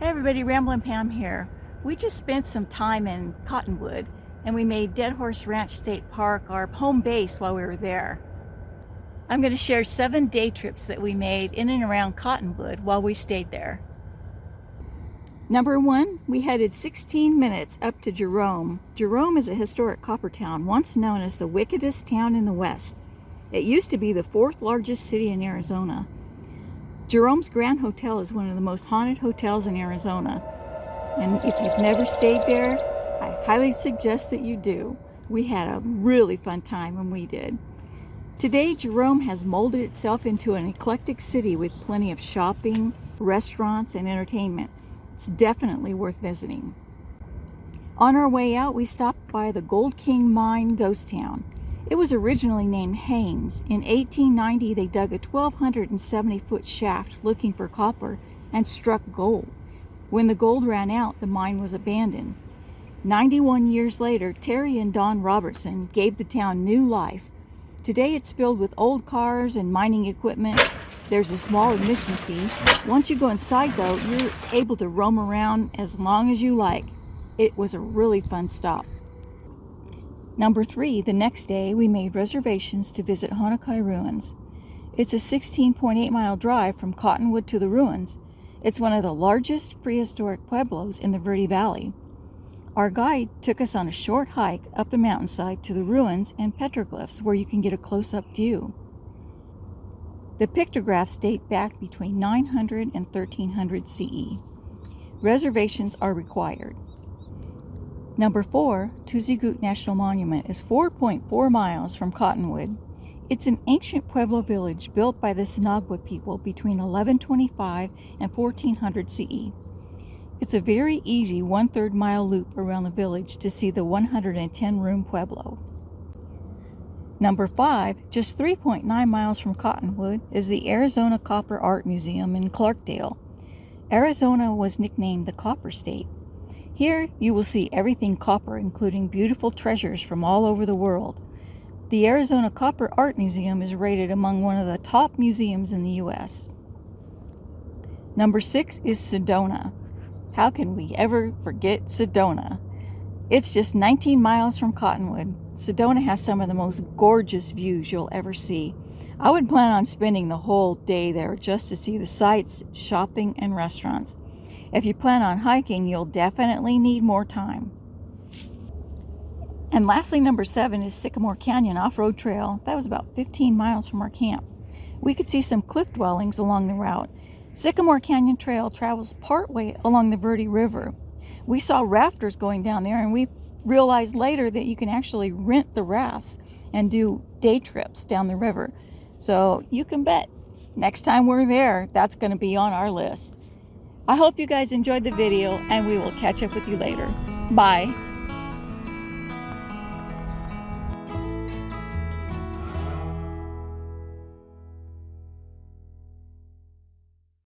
Hey everybody, Ramblin' Pam here. We just spent some time in Cottonwood and we made Dead Horse Ranch State Park our home base while we were there. I'm going to share seven day trips that we made in and around Cottonwood while we stayed there. Number one, we headed 16 minutes up to Jerome. Jerome is a historic copper town, once known as the wickedest town in the West. It used to be the fourth largest city in Arizona. Jerome's Grand Hotel is one of the most haunted hotels in Arizona. And if you've never stayed there, I highly suggest that you do. We had a really fun time when we did. Today, Jerome has molded itself into an eclectic city with plenty of shopping, restaurants, and entertainment. It's definitely worth visiting. On our way out, we stopped by the Gold King Mine ghost town. It was originally named Haynes. In 1890, they dug a 1,270 foot shaft looking for copper and struck gold. When the gold ran out, the mine was abandoned. 91 years later, Terry and Don Robertson gave the town new life. Today it's filled with old cars and mining equipment. There's a small admission fee. Once you go inside though, you're able to roam around as long as you like. It was a really fun stop. Number three, the next day we made reservations to visit Honanki Ruins. It's a 16.8 mile drive from Cottonwood to the ruins. It's one of the largest prehistoric pueblos in the Verde Valley. Our guide took us on a short hike up the mountainside to the ruins and petroglyphs where you can get a close-up view. The pictographs date back between 900 and 1300 CE. Reservations are required. Number 4, Tuzigoot National Monument is 4.4 miles from Cottonwood. It's an ancient Pueblo village built by the Sinagua people between 1125 and 1400 CE. It's a very easy one-third mile loop around the village to see the 110-room Pueblo. Number 5, just 3.9 miles from Cottonwood, is the Arizona Copper Art Museum in Clarkdale. Arizona was nicknamed the Copper State here you will see everything copper, including beautiful treasures from all over the world. The Arizona Copper Art Museum is rated among one of the top museums in the U.S. Number six is Sedona. How can we ever forget Sedona? It's just 19 miles from Cottonwood. Sedona has some of the most gorgeous views you'll ever see. I would plan on spending the whole day there just to see the sights, shopping, and restaurants. If you plan on hiking, you'll definitely need more time. And lastly, number seven is Sycamore Canyon Off-Road Trail. That was about 15 miles from our camp. We could see some cliff dwellings along the route. Sycamore Canyon Trail travels partway along the Verde River. We saw rafters going down there and we realized later that you can actually rent the rafts and do day trips down the river. So you can bet next time we're there, that's going to be on our list. I hope you guys enjoyed the video and we will catch up with you later. Bye.